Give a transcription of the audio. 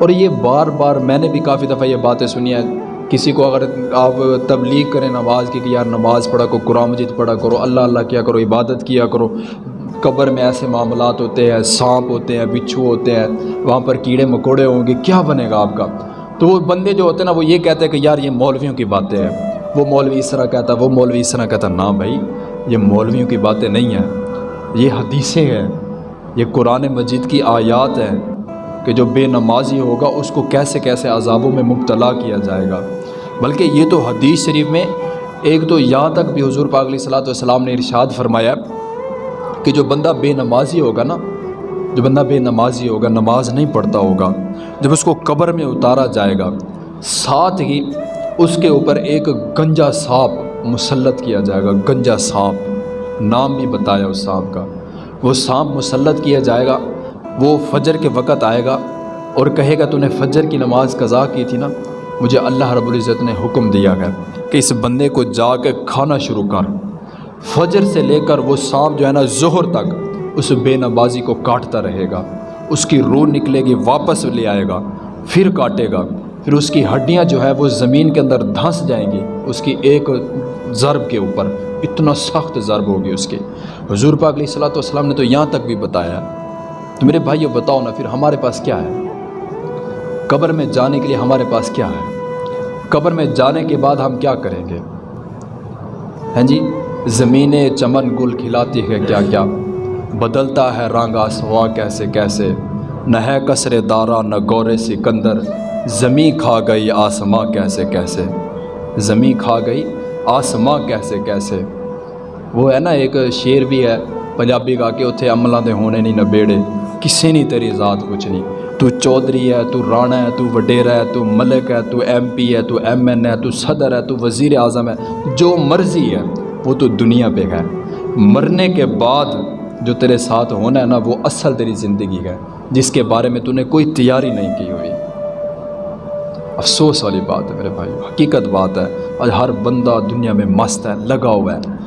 اور یہ بار بار میں نے بھی کافی دفعہ یہ باتیں سنی ہیں۔ کسی کو اگر آپ تبلیغ کریں نماز کی کہ یار نماز پڑھا کرو، قرآن مجید پڑھا کرو، اللہ اللہ کیا کرو، عبادت کیا کرو، قبر میں ایسے معاملات ہوتے ہیں، سانپ ہوتے ہیں، بچھو ہوتے ہیں، وہاں پر کیڑے مکوڑے ہوں گے، کیا بنے گا آپ کا؟ تو وہ بندے جو ہوتے ہیں نا، وہ یہ کہتے ہیں کہ یار یہ مولویوں کی باتیں ہیں۔ وہ مولوی اس طرح کہتا ہے وہ مولوی اس طرح کہتا نا بھائی، یہ مولویوں کی باتیں نہیں ہیں۔ یہ حدیثیں ہیں، یہ قرآن مجید کی آیات ہیں۔ کہ جو بے نمازی ہوگا، اس کو کیسے کیسے عذابوں میں مبتلا کیا جائے گا۔ بلکہ یہ تو حدیث شریف میں ایک تو یہاں تک بھی حضور پاک علیہ صلاۃ والسلام نے ارشاد فرمایا کہ جو بندہ بے نمازی ہوگا نا، جو بندہ بے نمازی ہوگا، نماز نہیں پڑھتا ہوگا، جب اس کو قبر میں اتارا جائے گا، ساتھ ہی اس کے اوپر ایک گنجا سانپ مسلط کیا جائے گا۔ گنجا سانپ، نام بھی بتایا اس سانپ کا۔ وہ سانپ مسلط کیا جائے گا وہ فجر کے وقت آئے گا اور کہے گا تو نے فجر کی نماز قضا کی تھی نا؟ مجھے اللہ رب العزت نے حکم دیا گیا کہ اس بندے کو جا کے کھانا شروع کر۔ فجر سے لے کر وہ سانپ جو ہے نا ظہر تک اس بے نمازی کو کاٹتا رہے گا۔ اس کی روح نکلے گی، واپس لے آئے گا، پھر کاٹے گا۔ پھر اس کی ہڈیاں جو ہے وہ زمین کے اندر دھنس جائیں گی، اس کی ایک ضرب کے اوپر۔ اتنا سخت ضرب ہوگی اس کے۔ حضور پاک علیہ صلاۃ والسلام نے تو یہاں تک بھی بتایا۔ تو میرے بھائی بتاؤ نا، پھر ہمارے پاس کیا ہے؟ قبر میں جانے کے لیے ہمارے پاس کیا ہے؟ قبر میں جانے کے بعد ہم کیا کریں گے؟ ہیں جی زمینیں چمن گل کھلاتی ہے کیا کیا؟ بدلتا ہے رنگ آسواں کیسے کیسے؟ نہ ہے کثر دارہ نہ گورے سکندر۔ زمیں کھا گئی آسماں کیسے کیسے؟ زمیں کھا گئی آسماں کیسے کیسے؟ وہ ہے نا، ایک شعر بھی ہے۔ پنجابی گا کے اتنے عملہ دے ہونے نہیں نہ بیڑے کسی نہیں تیری ذات کچھ نہیں تو چودھری ہے تو رانا ہے تو وڈیرا ہے تو ملک ہے تو ایم پی ہے تو ایم این ہے تو صدر ہے تو وزیر اعظم ہے جو مرضی ہے وہ تو دنیا پہ ہے مرنے کے بعد جو تیرے ساتھ ہونا ہے نا وہ اصل تیری زندگی ہے جس کے بارے میں تو نے کوئی تیاری نہیں کی ہوئی افسوس والی بات ہے میرے بھائی حقیقت بات ہے آج ہر بندہ دنیا میں مست ہے لگا ہوا ہے